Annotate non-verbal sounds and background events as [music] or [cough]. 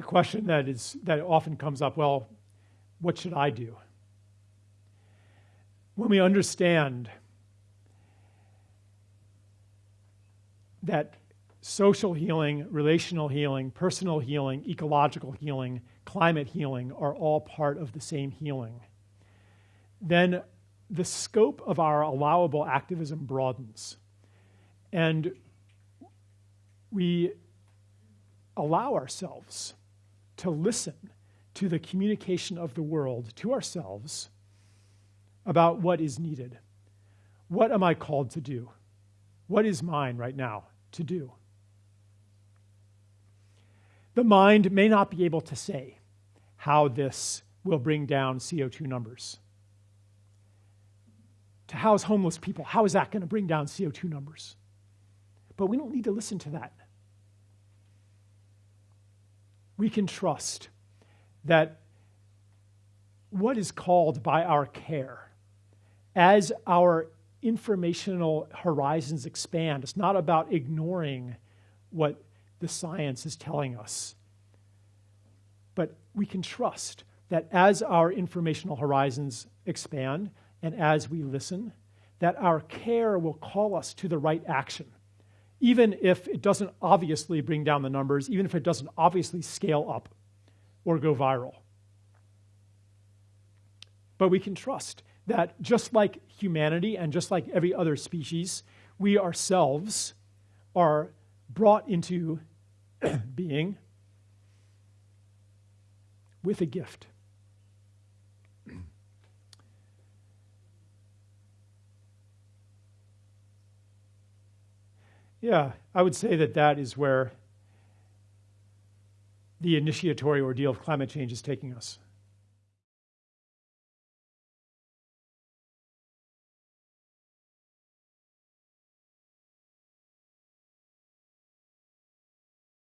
the question that is that often comes up, well, what should I do? When we understand that social healing, relational healing, personal healing, ecological healing, climate healing are all part of the same healing, then the scope of our allowable activism broadens. And we allow ourselves to listen to the communication of the world to ourselves about what is needed. What am I called to do? What is mine right now to do? The mind may not be able to say how this will bring down CO2 numbers. To house homeless people, how is that going to bring down CO2 numbers? But we don't need to listen to that. We can trust that what is called by our care, as our informational horizons expand, it's not about ignoring what the science is telling us. But we can trust that as our informational horizons expand and as we listen, that our care will call us to the right action, even if it doesn't obviously bring down the numbers, even if it doesn't obviously scale up or go viral. But we can trust that just like humanity and just like every other species, we ourselves are brought into [clears throat] being with a gift. Yeah, I would say that that is where the initiatory ordeal of climate change is taking us.